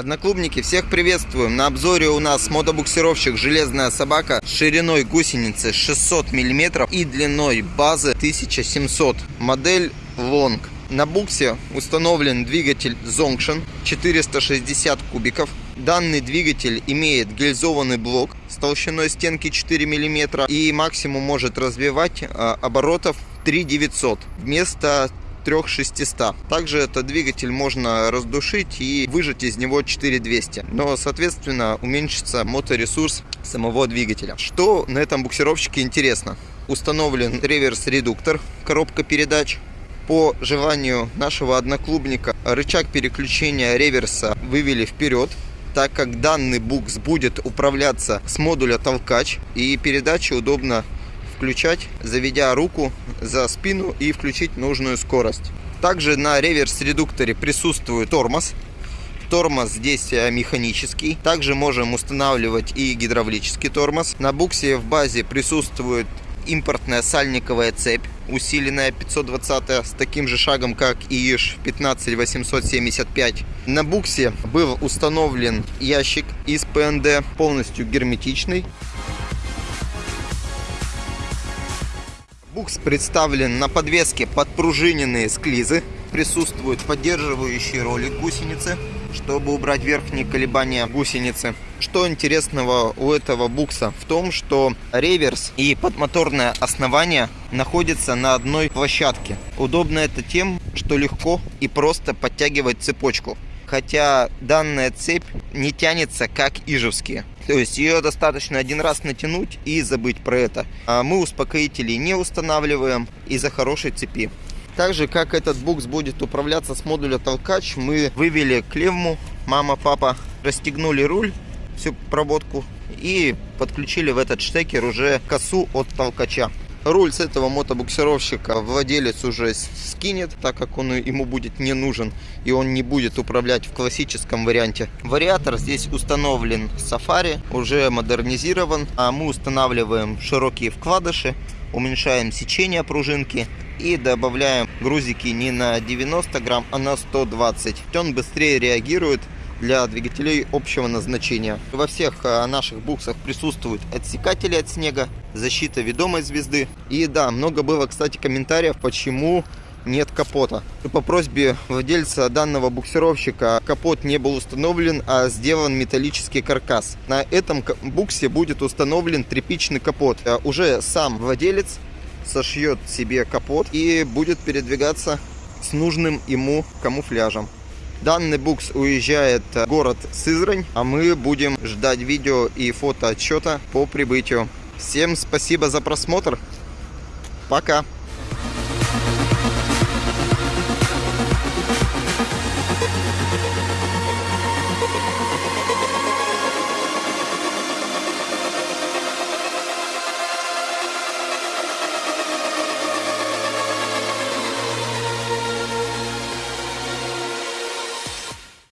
Одноклубники, всех приветствуем! На обзоре у нас мотобуксировщик «Железная собака» с шириной гусеницы 600 мм и длиной базы 1700. Модель Long. На буксе установлен двигатель Zonction 460 кубиков. Данный двигатель имеет гильзованный блок с толщиной стенки 4 мм и максимум может развивать а, оборотов 3900 вместо 3600. Также этот двигатель можно раздушить и выжать из него 4200. Но, соответственно, уменьшится моторесурс самого двигателя. Что на этом буксировщике интересно? Установлен реверс-редуктор, коробка передач. По желанию нашего одноклубника рычаг переключения реверса вывели вперед так как данный букс будет управляться с модуля толкач и передачи удобно включать, заведя руку за спину и включить нужную скорость. Также на реверс-редукторе присутствует тормоз. Тормоз здесь э, механический. Также можем устанавливать и гидравлический тормоз. На буксе в базе присутствует импортная сальниковая цепь, усиленная 520 с таким же шагом, как и ИШ 15875. На буксе был установлен ящик из ПНД, полностью герметичный. Букс представлен на подвеске подпружиненные склизы. Присутствует поддерживающий ролик гусеницы, чтобы убрать верхние колебания гусеницы. Что интересного у этого букса? В том, что реверс и подмоторное основание находятся на одной площадке. Удобно это тем, что легко и просто подтягивать цепочку хотя данная цепь не тянется как ижевские. То есть ее достаточно один раз натянуть и забыть про это. А мы успокоители не устанавливаем из-за хорошей цепи. Также как этот букс будет управляться с модуля толкач, мы вывели клемму, мама, папа, расстегнули руль, всю проводку и подключили в этот штекер уже косу от толкача. Руль с этого мотобуксировщика владелец уже скинет, так как он ему будет не нужен и он не будет управлять в классическом варианте. Вариатор здесь установлен Safari, уже модернизирован, а мы устанавливаем широкие вкладыши, уменьшаем сечение пружинки и добавляем грузики не на 90 грамм, а на 120. Он быстрее реагирует для двигателей общего назначения. Во всех э, наших буксах присутствуют отсекатели от снега, защита ведомой звезды. И да, много было, кстати, комментариев, почему нет капота. По просьбе владельца данного буксировщика капот не был установлен, а сделан металлический каркас. На этом буксе будет установлен тряпичный капот. Э, уже сам владелец сошьет себе капот и будет передвигаться с нужным ему камуфляжем. Данный букс уезжает в город Сызрань, а мы будем ждать видео и фото отчета по прибытию. Всем спасибо за просмотр. Пока.